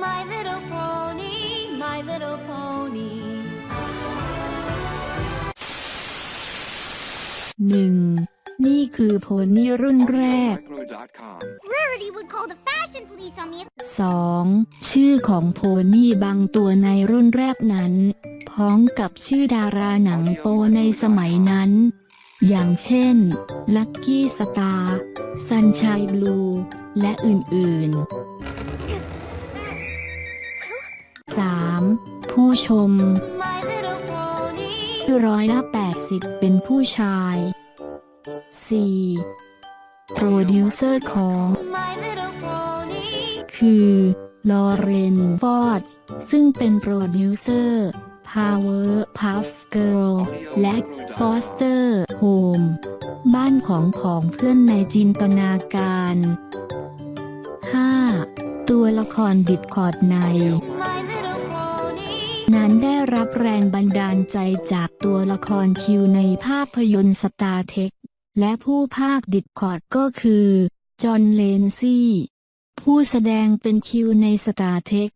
My little pony, my little pony. หนึ่งนี่คือโพนี่รุ่นแรก Micro.com. Rarity would call the fashion police on me if 2. ชื่อของโพนี่บางตัวในรุ่นแรกนั้น พ้องกับชื่อดาราหนังโปในสมัยนั้น อย่างเช่น Lucky Star Sunshine Blue และอื่นๆ 3. ผู้ชมร้อยละ80 เป็นผู้ชาย 4. โปรดิวเซอร์ของ คือ ลอเรน ฟอสต์ ซึ่งเป็นโปรดิวเซอร์ Powerpuff Girl และ Foster Home บ้านของของเพื่อนในจินตนาการ 5. ตัวละครดิสคอร์ดใน นั้นได้รับแรงบันดาลใจจากตัวละครคิวในภาพยนตร์สตาร์เทรค และผู้พากย์ดิสคอร์ดก็คือ จอห์น เดอ แลนซี่ ผู้แสดงเป็นคิวในสตาร์เทรค